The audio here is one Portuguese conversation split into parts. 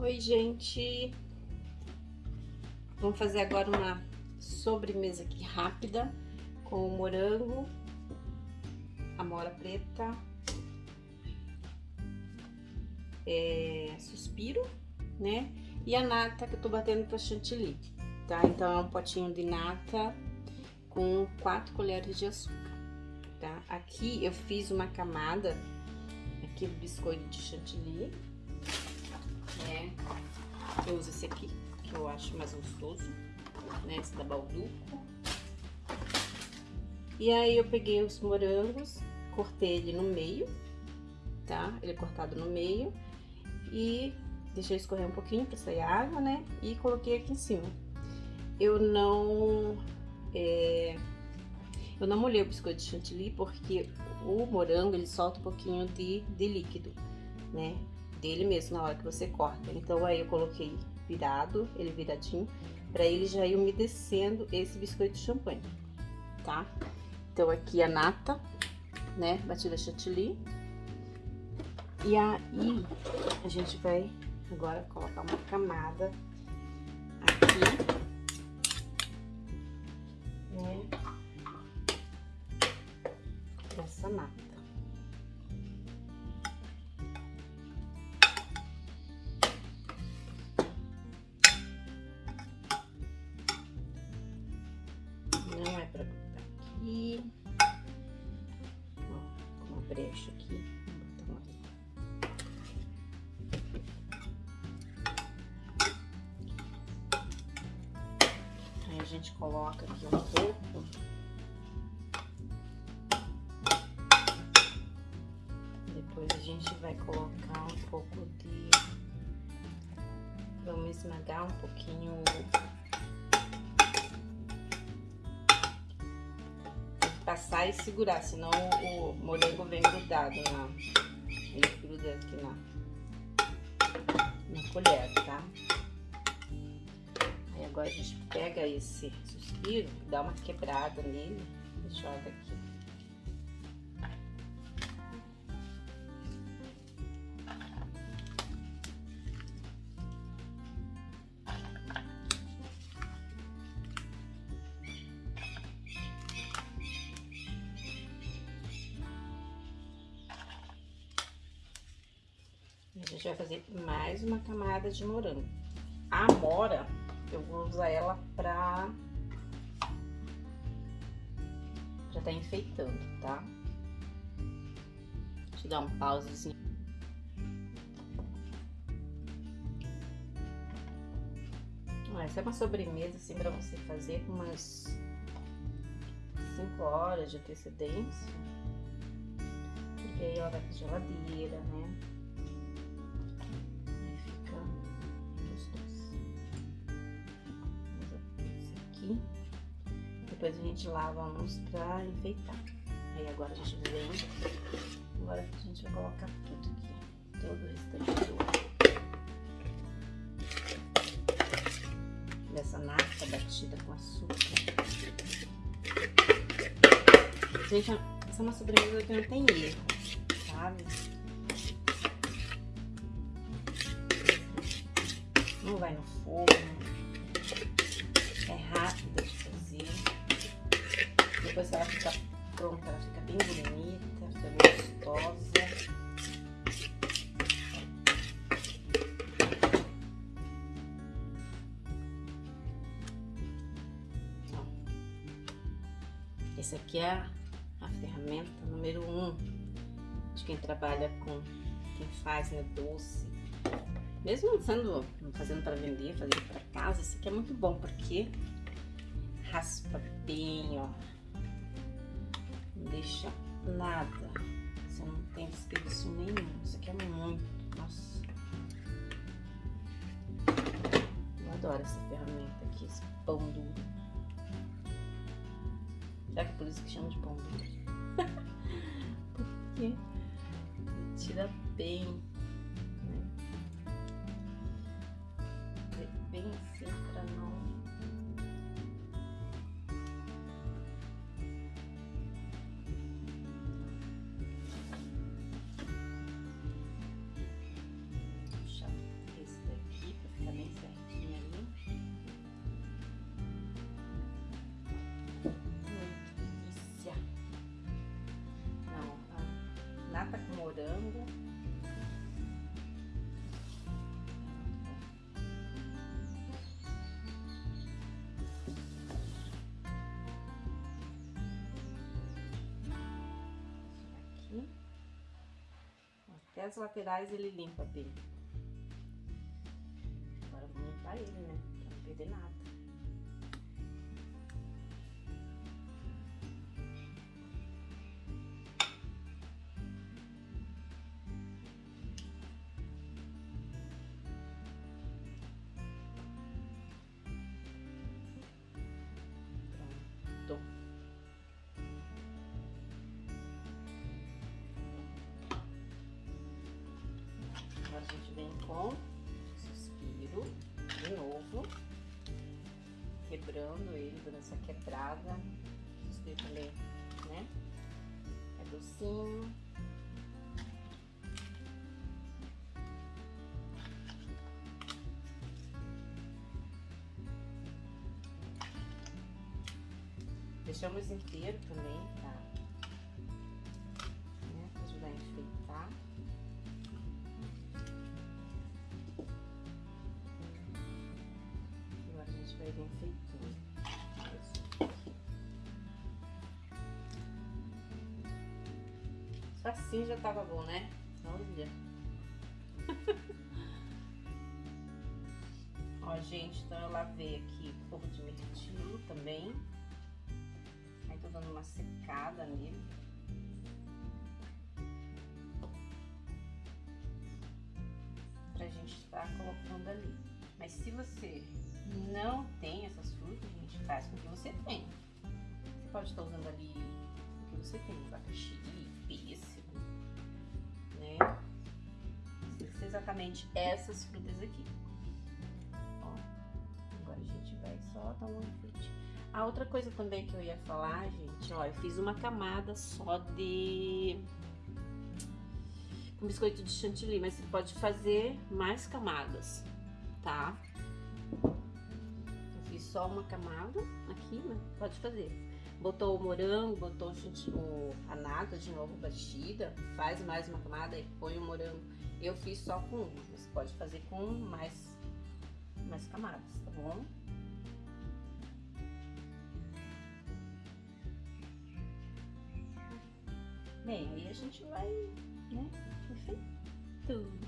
Oi, gente! Vamos fazer agora uma sobremesa aqui rápida com morango, amora preta, é, suspiro, né? E a nata que eu tô batendo pra chantilly, tá? Então é um potinho de nata com 4 colheres de açúcar, tá? Aqui eu fiz uma camada aqui do biscoito de chantilly? Eu uso esse aqui, que eu acho mais gostoso, né? Esse da Balduco. E aí eu peguei os morangos, cortei ele no meio, tá? Ele é cortado no meio e deixei escorrer um pouquinho para sair a água, né? E coloquei aqui em cima. Eu não... É... Eu não molhei o biscoito de chantilly porque o morango ele solta um pouquinho de, de líquido, né? Dele mesmo na hora que você corta. Então aí eu coloquei virado, ele viradinho, para ele já ir umedecendo esse biscoito de champanhe, tá? Então aqui a nata, né, batida chantilly. E aí a gente vai agora colocar uma camada aqui, né, dessa nata. Gente coloca aqui um pouco. Depois a gente vai colocar um pouco de... Vamos esmagar um pouquinho passar e segurar, senão o morango vem grudado na... Ele gruda aqui na, na colher, tá? A gente pega esse suspiro, dá uma quebrada nele e joga aqui. A gente vai fazer mais uma camada de morango. A amora, eu vou usar ela pra... Já tá enfeitando, tá? Deixa eu dar um pausezinho. Essa é uma sobremesa, assim, pra você fazer com umas 5 horas de antecedência. Porque aí ela vai pra geladeira, né? Depois a gente lava uns pra enfeitar. Aí agora a gente vem, agora a gente vai colocar tudo aqui, todo o restante do dessa nata batida com açúcar. Gente, essa é uma sobremesa que não tem erro, sabe? Não vai no forno, depois ela fica pronta, ela fica bem bonita, fica gostosa. Essa aqui é a ferramenta número um de quem trabalha com, quem faz né, doce. Mesmo sendo, fazendo para vender, fazendo para casa, isso aqui é muito bom, porque raspa bem, ó deixa nada. Você não tem desperdício nenhum. Isso aqui é muito, nossa. Eu adoro essa ferramenta aqui, esse pão duro. Será que é por isso que chama de pão duro? Porque tira bem, né? Bem assim morango. Aqui. Até as laterais ele limpa bem. Agora vou limpar ele, né? Pra não perder nada. Com suspiro de novo, quebrando ele, dando essa quebrada. Suspiro também, né? É docinho. Deixamos inteiro também, tá? Enfeitando. Só assim já tava bom, né? Olha. Ó, gente, então eu lavei aqui um pouco de mirtilo também. Aí tô dando uma secada nele. Pra gente estar tá colocando ali. Mas se você não tem essas frutas, gente faz com que você tem. Você pode estar usando ali o que você tem, abacaxi, pêssego, né? Ser exatamente essas frutas aqui. Ó, agora a gente vai só dar uma frutinha. A outra coisa também que eu ia falar, gente, ó, eu fiz uma camada só de com biscoito de chantilly, mas você pode fazer mais camadas, tá? Só uma camada aqui, né? Pode fazer. Botou o morango, botou o, a nata de novo batida, faz mais uma camada e põe o morango. Eu fiz só com uma, você pode fazer com mais, mais camadas, tá bom? Bem, aí a gente vai, né, enfeitando.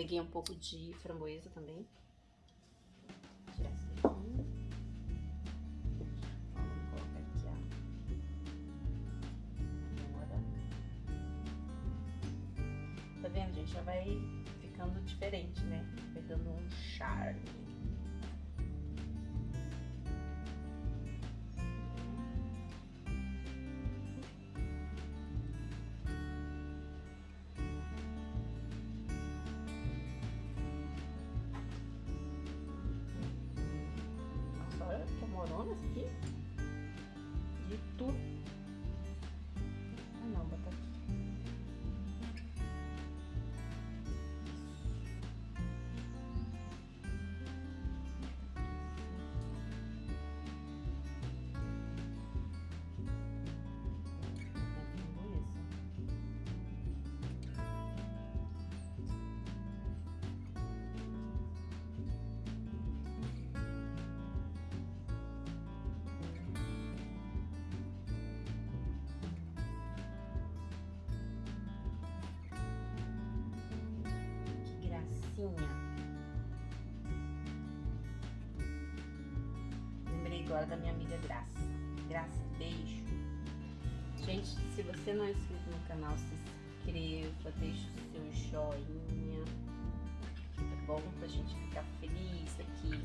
Peguei um pouco de framboesa também. Tirar esse daqui. Vou. Tá vendo, gente? Já vai ficando diferente, né? Vai dando um charme. Que amoronas aqui. De tudo. Lembrei agora da minha amiga Graça. Graça, beijo. Gente, se você não é inscrito no canal, se inscreva, deixe o seu joinha. É bom pra gente ficar feliz aqui.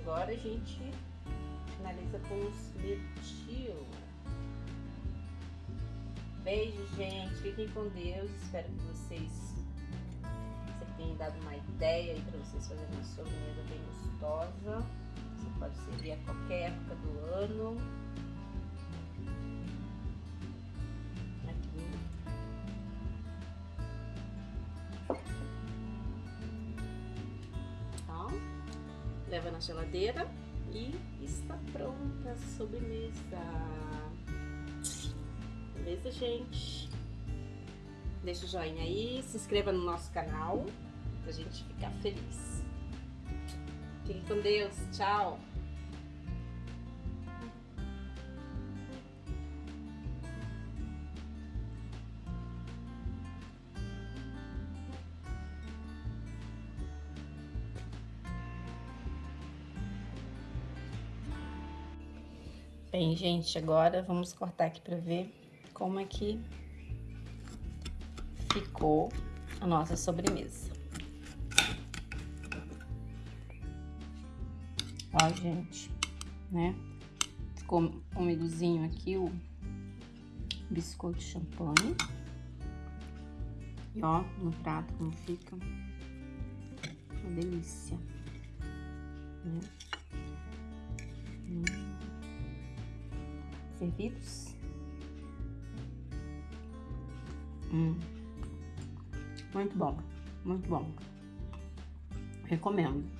Agora a gente finaliza com os metil. Beijo, gente. Fiquem com Deus. Espero que vocês você dado uma ideia aí para vocês fazerem uma sobremesa bem gostosa. Você pode servir a qualquer época do ano. Aqui. Então, leva na geladeira e pronta a sobremesa. Beleza, gente? Deixa o joinha aí, se inscreva no nosso canal pra gente ficar feliz. Fique com Deus, tchau! Bem, gente, agora vamos cortar aqui para ver como é que ficou a nossa sobremesa. Ó, gente, né? Ficou umidozinho aqui o biscoito champanhe. E ó, no prato como fica. Uma delícia. Né? Hum servidos. Hum. Muito bom, muito bom. Recomendo.